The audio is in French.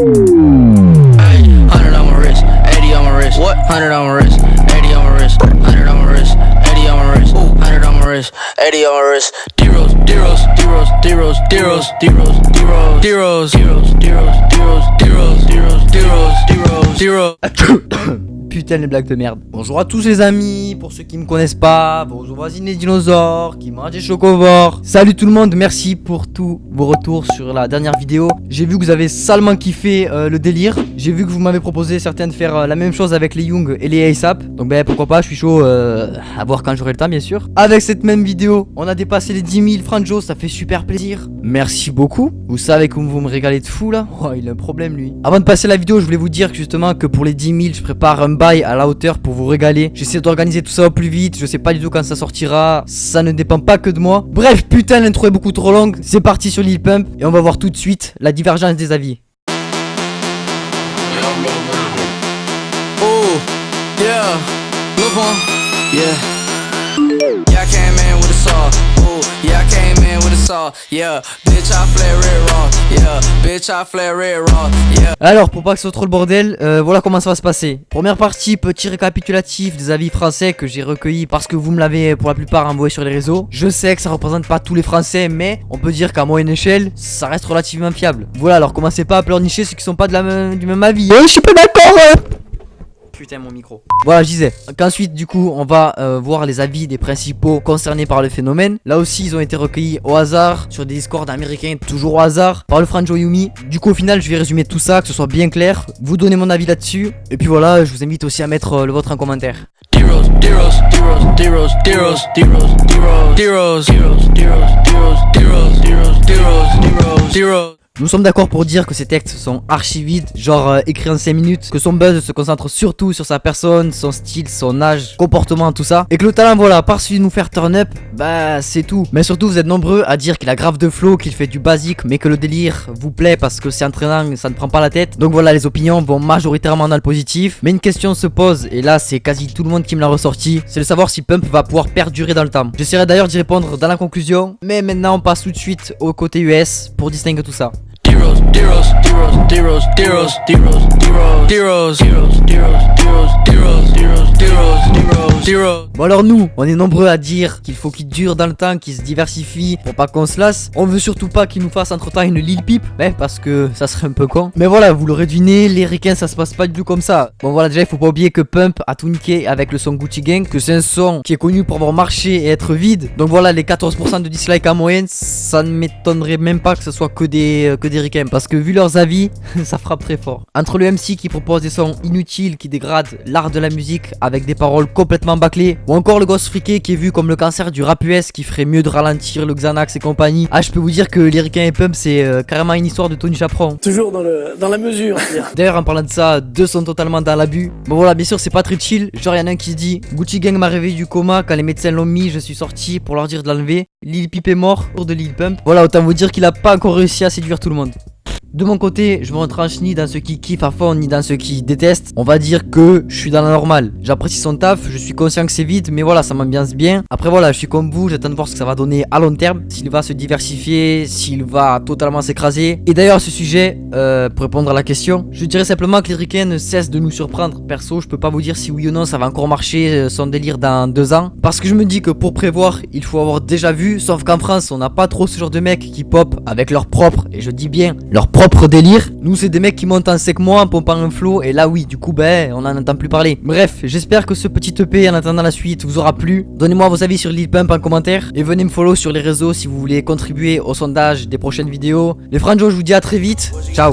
Hundred on my wrist, 80 on my wrist. What? Hundred on my wrist, 80 on my wrist. Hundred on my wrist, 80 on my wrist. Hundred on my wrist, 80 on my wrist. Deros, deros, deros, deros, deros, deros, deros, deros, deros, deros, deros, deros, deros, deros, deros. Putain les blagues de merde. Bonjour à tous les amis, pour ceux qui me connaissent pas, bonjour voisines les dinosaures, qui mangent des chocovores. Salut tout le monde, merci pour tous vos retours sur la dernière vidéo. J'ai vu que vous avez salement kiffé euh, le délire. J'ai vu que vous m'avez proposé certains de faire euh, la même chose avec les Young et les ASAP. Donc ben pourquoi pas, je suis chaud euh, à voir quand j'aurai le temps bien sûr. Avec cette même vidéo, on a dépassé les 10 000 franchos, ça fait super plaisir. Merci beaucoup. Vous savez comment vous me régalez de fou là Oh il a un problème lui. Avant de passer la vidéo, je voulais vous dire justement que pour les 10 000, je prépare un à la hauteur pour vous régaler. J'essaie d'organiser tout ça au plus vite. Je sais pas du tout quand ça sortira. Ça ne dépend pas que de moi. Bref, putain, l'intro est beaucoup trop longue. C'est parti sur Lil Pump et on va voir tout de suite la divergence des avis. Yeah, bitch, I flare red raw. Yeah. Alors, pour pas que ce soit trop le bordel, euh, voilà comment ça va se passer. Première partie, petit récapitulatif des avis français que j'ai recueillis parce que vous me l'avez pour la plupart envoyé sur les réseaux. Je sais que ça représente pas tous les français, mais on peut dire qu'à moyenne échelle, ça reste relativement fiable. Voilà, alors commencez pas à pleurnicher ceux qui sont pas de la même, du même avis. je suis pas d'accord hein putain mon micro. Voilà, je disais qu'ensuite du coup on va euh, voir les avis des principaux concernés par le phénomène. Là aussi ils ont été recueillis au hasard sur des discords américains, toujours au hasard, par le Franjo Yumi. Du coup au final je vais résumer tout ça, que ce soit bien clair, vous donner mon avis là-dessus. Et puis voilà, je vous invite aussi à mettre euh, le vôtre en commentaire. Nous sommes d'accord pour dire que ces textes sont archi vides, genre euh, écrits en 5 minutes, que son buzz se concentre surtout sur sa personne, son style, son âge, comportement, tout ça. Et que le talent, voilà, celui de nous faire turn up, bah c'est tout. Mais surtout, vous êtes nombreux à dire qu'il a grave de flow, qu'il fait du basique, mais que le délire vous plaît parce que c'est entraînant, ça ne prend pas la tête. Donc voilà, les opinions vont majoritairement dans le positif. Mais une question se pose, et là c'est quasi tout le monde qui me l'a ressorti, c'est de savoir si Pump va pouvoir perdurer dans le temps. J'essaierai d'ailleurs d'y répondre dans la conclusion, mais maintenant on passe tout de suite au côté US pour distinguer tout ça. Deros. zeros. Bon alors nous, on est nombreux à dire qu'il faut qu'il dure dans le temps, qu'il se diversifie pour pas qu'on se lasse. On veut surtout pas qu'il nous fasse entre temps une Lil Peep, hein, parce que ça serait un peu con. Mais voilà, vous l'aurez deviné, les ricains ça se passe pas du tout comme ça. Bon voilà, déjà il faut pas oublier que Pump a tout avec le son Gucci Gang, que c'est un son qui est connu pour avoir marché et être vide. Donc voilà, les 14% de dislike en moyenne, ça ne m'étonnerait même pas que ce soit que des, que des parce que vu leurs avis, ça frappe très fort. Entre le MC qui propose des sons inutiles qui dégradent l'art de la musique avec des paroles complètement bâclées, ou encore le gosse friqué qui est vu comme le cancer du rap US qui ferait mieux de ralentir le Xanax et compagnie. Ah, je peux vous dire que Lyricain et Pump, c'est euh, carrément une histoire de Tony Chaperon. Toujours dans, le, dans la mesure. D'ailleurs, en parlant de ça, deux sont totalement dans l'abus. Bon voilà, bien sûr, c'est pas très chill. Genre, y'en a un qui se dit Gucci Gang m'a réveillé du coma quand les médecins l'ont mis, je suis sorti pour leur dire de l'enlever. Lil Pip est mort, pour de Lil Pump. Voilà, autant vous dire qu'il a pas encore réussi à séduire tout le monde. De mon côté, je me retranche ni dans ceux qui kiffent à fond, ni dans ceux qui détestent. On va dire que je suis dans la normale. J'apprécie son taf, je suis conscient que c'est vite, mais voilà, ça m'ambiance bien. Après voilà, je suis comme vous, j'attends de voir ce que ça va donner à long terme. S'il va se diversifier, s'il va totalement s'écraser. Et d'ailleurs, ce sujet, euh, pour répondre à la question, je dirais simplement que les ricains ne cessent de nous surprendre. Perso, je peux pas vous dire si oui ou non ça va encore marcher euh, son délire dans deux ans. Parce que je me dis que pour prévoir, il faut avoir déjà vu. Sauf qu'en France, on n'a pas trop ce genre de mecs qui pop avec leur propre, et je dis bien, leur propre propre délire. Nous, c'est des mecs qui montent en sec mois en pompant un flow. Et là, oui, du coup, ben, on en entend plus parler. Bref, j'espère que ce petit EP en attendant la suite vous aura plu. Donnez-moi vos avis sur Lil Pump en commentaire. Et venez me follow sur les réseaux si vous voulez contribuer au sondage des prochaines vidéos. Les franjos, je vous dis à très vite. Ciao.